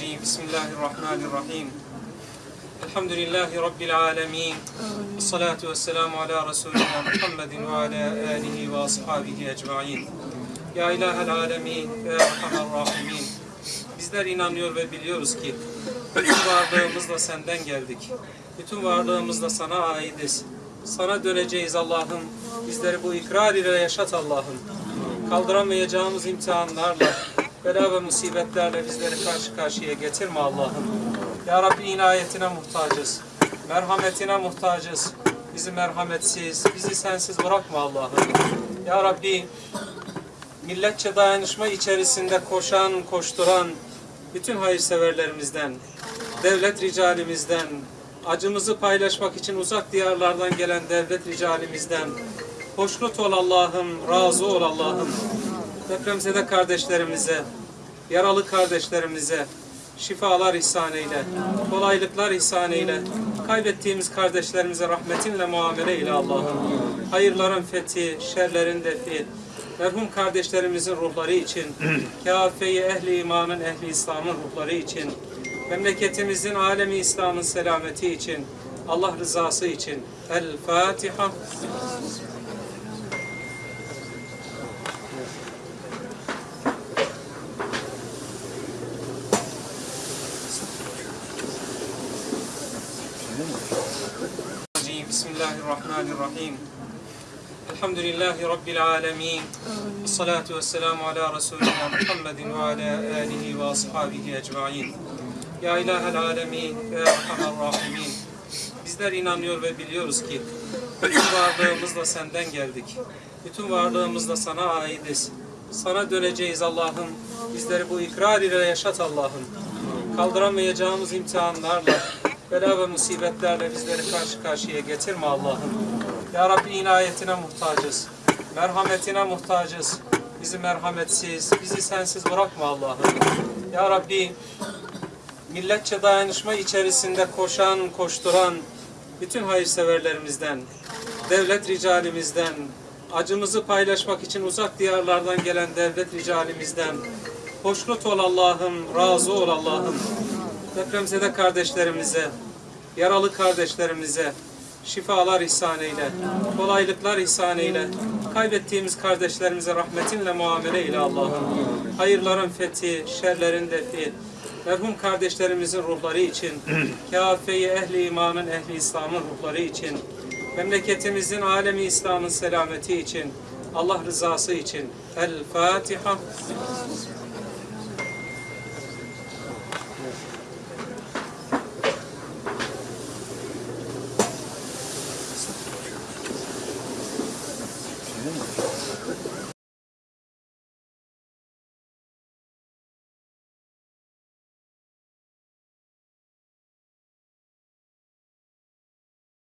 Bismillahirrahmanirrahim. Bismillahirrahmanirrahim. Elhamdülillahi Rabbil alemin. Salatu ve selamu ala Resulina Muhammedin ve ala alihi ve ashabihi ecmain. Ya ilahel alemin ve erhamer rahimin. Bizler inanıyor ve biliyoruz ki bütün varlığımızla senden geldik. Bütün varlığımızla sana aitiz. Sana döneceğiz Allah'ım. Bizleri bu ikrar ile yaşat Allah'ım. Kaldıramayacağımız imtihanlarla, bela ve musibetlerle bizleri karşı karşıya getirme Allah'ım. Ya Rabbi inayetine muhtacız. Merhametine muhtacız. Bizi merhametsiz, bizi sensiz bırakma Allah'ım. Ya Rabbi milletçe dayanışma içerisinde koşan, koşturan bütün hayırseverlerimizden, devlet ricalimizden, acımızı paylaşmak için uzak diyarlardan gelen devlet ricalimizden, hoşnut ol Allah'ım, razı ol Allah'ım. Depremzede kardeşlerimize, yaralı kardeşlerimize şifalar ihsan eyle, kolaylıklar ihsan eyle. Kaybettiğimiz kardeşlerimize rahmetinle muamele eyle Allah'ım. Hayırların fethi, şerlerin defi, merhum kardeşlerimizin ruhları için, kâfe-i ehli imanın, ehli İslam'ın ruhları için, memleketimizin, alemi İslam'ın selameti için, Allah rızası için. El Fatiha. Bismillahirrahmanirrahim. Elhamdülillahi Rabbil alemin. Salatu ve selamu ala Resulina Muhammedin ve ala alihi ve ashabihi ecmain. Ya ilahel alemin ve erhamer rahimin. Bizler inanıyor ve biliyoruz ki bütün varlığımızla senden geldik. Bütün varlığımızla sana aitiz. Sana döneceğiz Allah'ım. Bizleri bu ikrar ile yaşat Allah'ım. Kaldıramayacağımız imtihanlarla, bela ve musibetlerle bizleri karşı karşıya getirme Allah'ım. Ya Rabbi inayetine muhtacız. Merhametine muhtacız. Bizi merhametsiz, bizi sensiz bırakma Allah'ım. Ya Rabbi milletçe dayanışma içerisinde koşan, koşturan bütün hayırseverlerimizden, devlet ricalimizden, acımızı paylaşmak için uzak diyarlardan gelen devlet ricalimizden, hoşnut ol Allah'ım, razı ol Allah'ım. Depremzede kardeşlerimize, yaralı kardeşlerimize şifalar ihsan eyle, kolaylıklar ihsan eyle. Kaybettiğimiz kardeşlerimize rahmetinle muamele eyle Allah'ım. Hayırların fethi, şerlerin defi, merhum kardeşlerimizin ruhları için, kâfe-i ehli imanın, ehli İslam'ın ruhları için, memleketimizin, alemi İslam'ın selameti için, Allah rızası için. El Fatiha. 있는 거죠.